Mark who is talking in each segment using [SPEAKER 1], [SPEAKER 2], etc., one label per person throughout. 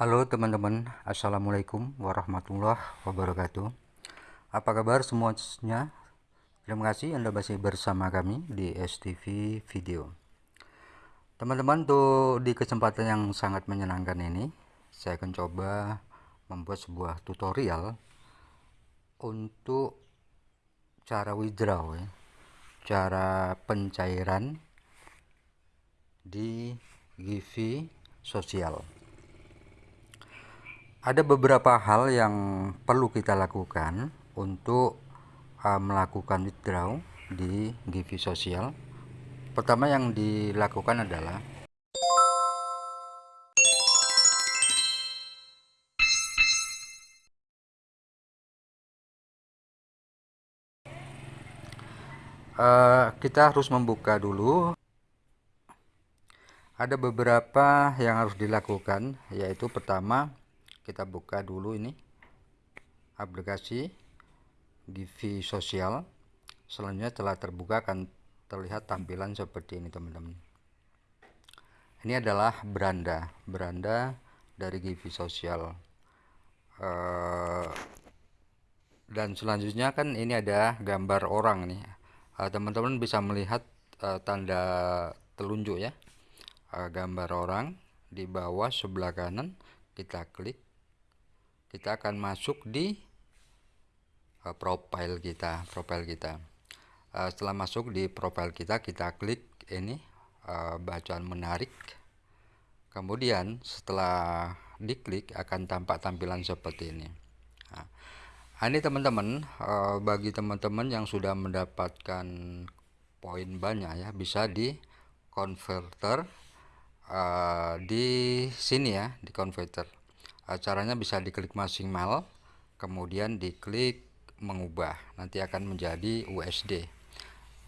[SPEAKER 1] Halo teman-teman, Assalamualaikum warahmatullahi wabarakatuh. Apa kabar semuanya? Terima kasih Anda masih bersama kami di STV Video. Teman-teman, di kesempatan yang sangat menyenangkan ini Saya akan coba membuat sebuah tutorial Untuk cara withdraw ya Cara pencairan di Givi sosial ada beberapa hal yang perlu kita lakukan untuk uh, melakukan withdraw di Givi sosial. Pertama yang dilakukan adalah uh, kita harus membuka dulu. Ada beberapa yang harus dilakukan yaitu pertama kita buka dulu ini aplikasi Givi sosial selanjutnya telah terbuka akan terlihat tampilan seperti ini teman-teman. Ini adalah beranda beranda dari Givi sosial uh, dan selanjutnya kan ini ada gambar orang nih. Eh, teman-teman bisa melihat uh, tanda telunjuk ya. Gambar orang di bawah sebelah kanan kita klik kita akan masuk di uh, profile kita profile kita. Uh, setelah masuk di profile kita kita klik ini uh, bacaan menarik. Kemudian setelah diklik akan tampak tampilan seperti ini. Nah, ini teman-teman uh, bagi teman-teman yang sudah mendapatkan poin banyak ya bisa di converter uh, di sini ya di converter caranya bisa diklik maksimal kemudian diklik mengubah. Nanti akan menjadi USD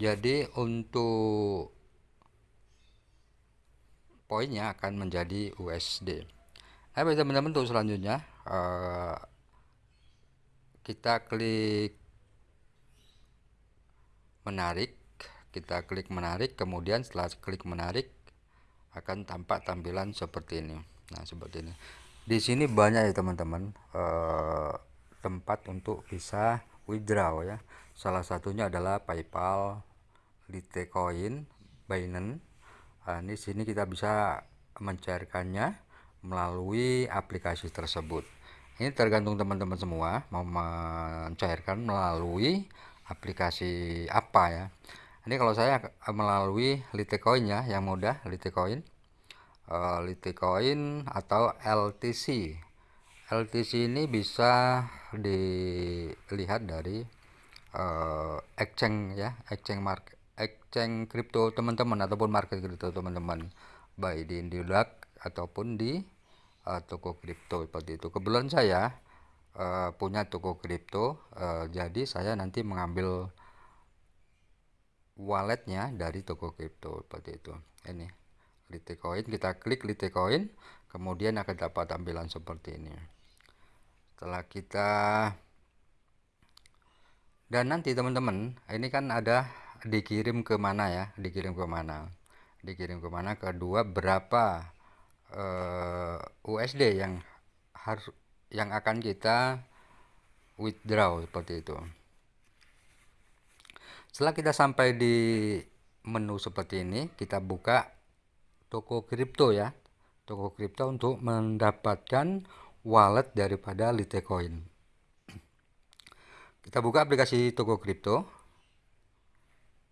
[SPEAKER 1] jadi untuk poinnya akan menjadi USD nah teman-teman untuk selanjutnya. Uh, kita klik menarik kita klik menarik kemudian setelah klik menarik akan tampak tampilan seperti ini. Nah seperti ini di sini banyak ya teman-teman. Eh, tempat untuk bisa withdraw ya. Salah satunya adalah PayPal Litecoin Binance. Nah, ini sini kita bisa mencairkannya melalui aplikasi tersebut. Ini tergantung teman-teman semua mau mencairkan melalui aplikasi apa ya. Ini kalau saya melalui Litecoin ya yang mudah Litecoin uh, Litecoin atau LTC LTC ini bisa dilihat dari uh, exchange ya exchange market exchange crypto teman-teman ataupun market crypto teman-teman. Baik di Indiodak ataupun di uh, toko kripto seperti itu. Kebetulan saya uh, punya toko kripto uh, jadi saya nanti mengambil walletnya dari toko kripto seperti itu. Ini Litecoin kita klik Litecoin kemudian akan dapat tampilan seperti ini. Setelah kita dan nanti teman-teman ini kan ada dikirim ke mana ya dikirim ke mana dikirim ke mana kedua berapa eh, USD yang harus yang akan kita withdraw seperti itu. Setelah kita sampai di menu seperti ini kita buka toko kripto ya. Toko kripto untuk mendapatkan wallet daripada Litecoin. Kita buka aplikasi toko kripto.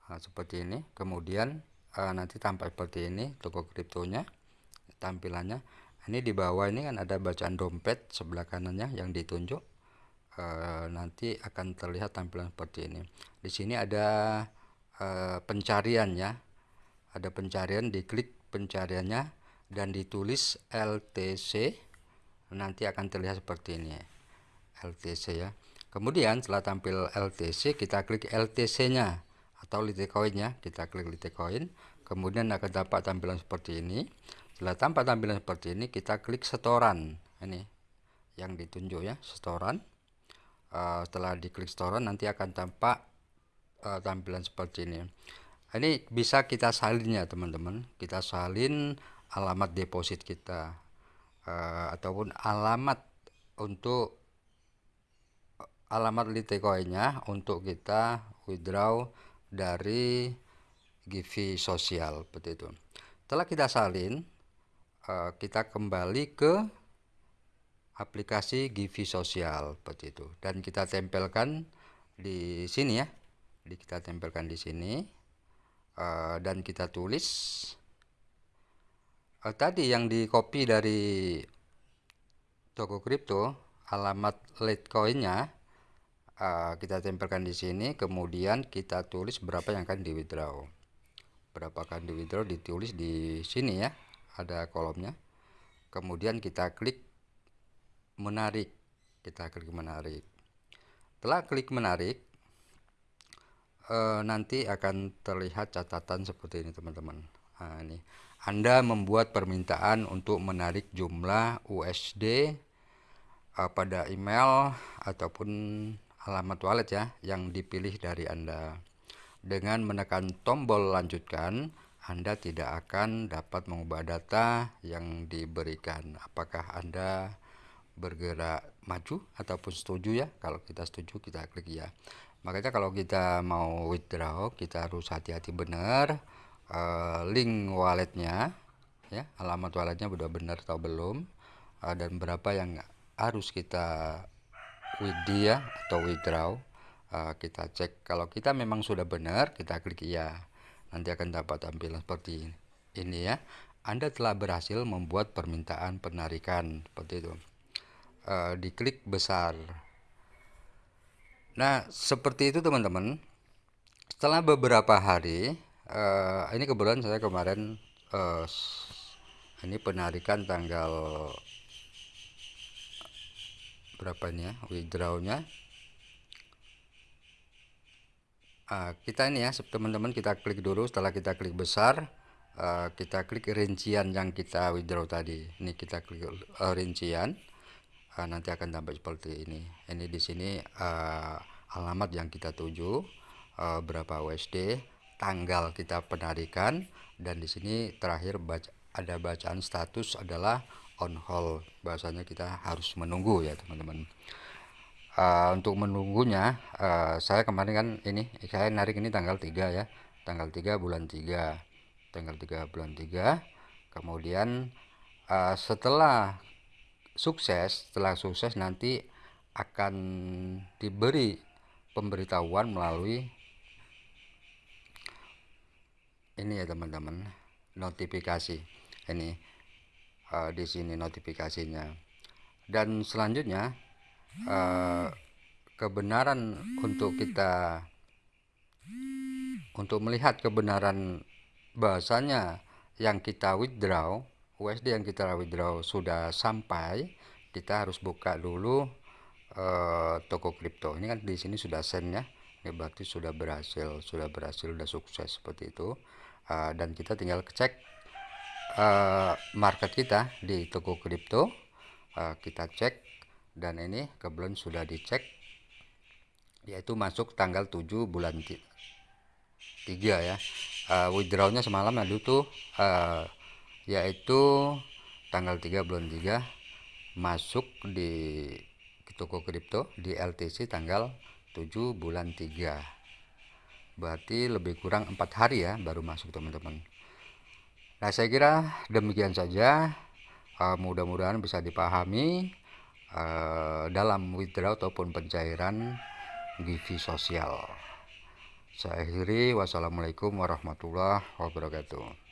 [SPEAKER 1] Nah, seperti ini. Kemudian uh, nanti tampak seperti ini toko kriptonya tampilannya. Ini di bawah ini kan ada bacaan dompet sebelah kanannya yang ditunjuk. Uh, nanti akan terlihat tampilan seperti ini. Di sini ada uh, pencarian ya. Ada pencarian diklik pencariannya dan ditulis LTC nanti akan terlihat seperti ini LTC ya. Kemudian setelah tampil LTC kita klik LTC nya atau Litecoin nya kita klik Litecoin kemudian akan dapat tampilan seperti ini. Setelah tampak tampilan seperti ini kita klik setoran. Ini yang ditunjuk ya setoran. Uh, setelah diklik setoran nanti akan tampak uh, tampilan seperti ini ini bisa kita salin ya teman-teman kita salin alamat deposit kita uh, ataupun alamat untuk alamat Litecoinnya untuk kita withdraw dari Givi sosial seperti itu. Setelah kita salin, uh, kita kembali ke aplikasi Givi sosial seperti itu dan kita tempelkan di sini ya. Kita tempelkan di sini uh, dan kita tulis uh, tadi yang di copy dari toko kripto alamat Litecoinnya uh, kita tempelkan di sini kemudian kita tulis berapa yang akan di withdraw berapa akan di withdraw ditulis di sini ya ada kolomnya. Kemudian kita klik menarik. Kita klik menarik. Setelah klik menarik uh, nanti akan terlihat catatan seperti ini teman-teman nah, ini anda membuat permintaan untuk menarik jumlah USD uh, pada email ataupun alamat wallet ya yang dipilih dari Anda. Dengan menekan tombol lanjutkan, Anda tidak akan dapat mengubah data yang diberikan. Apakah Anda bergerak maju ataupun setuju ya? Kalau kita setuju kita klik ya. Makanya kalau kita mau withdraw, kita harus hati-hati benar uh, link walletnya ya alamat walletnya sudah benar atau belum uh, dan berapa yang harus kita withdraw ya atau withdraw uh, kita cek. Kalau kita memang sudah benar kita klik iya. Nanti akan dapat tampilan seperti ini ya. Anda telah berhasil membuat permintaan penarikan seperti itu. Uh, diklik besar nah seperti itu teman-teman. Setelah beberapa hari uh, ini kebetulan saya kemarin uh, ini penarikan tanggal berapa ini ya withdrawnya. Uh, kita ini ya teman-teman kita klik dulu. Setelah kita klik besar uh, kita klik rincian yang kita withdraw tadi. Ini kita klik uh, rincian uh, nanti akan tampak seperti ini. Ini di sini uh, alamat yang kita tuju uh, berapa USD tanggal kita penarikan dan di sini terakhir baca, ada bacaan status adalah on hold. Bahasanya kita harus menunggu ya teman-teman. Uh, untuk menunggunya uh, saya kemarin kan ini saya narik ini tanggal 3 ya. Tanggal 3 bulan 3 tanggal 3 bulan 3 kemudian uh, setelah sukses setelah sukses nanti akan diberi pemberitahuan melalui ini ya teman-teman notifikasi. Ini uh, di sini notifikasinya. Dan selanjutnya uh, kebenaran untuk kita untuk melihat kebenaran bahasanya yang kita withdraw USD yang kita withdraw sudah sampai kita harus buka dulu uh, toko kripto. Ini kan di sini sudah send ya. Ini berarti sudah berhasil sudah berhasil sudah sukses seperti itu. Uh, dan kita tinggal cek uh, market kita di toko kripto. Uh, kita cek dan ini kebetulan sudah dicek yaitu masuk tanggal 7 bulan 3 ya. Uh, withdrawnya semalam lalu tuh uh, yaitu tanggal 3 bulan 3 masuk di toko kripto di LTC tanggal 7 bulan 3 berarti lebih kurang empat hari ya baru masuk teman-teman. Nah saya kira demikian saja. Uh, mudah-mudahan bisa dipahami uh, dalam withdraw ataupun pencairan givi sosial. Saya akhiri. Wassalamualaikum warahmatullahi wabarakatuh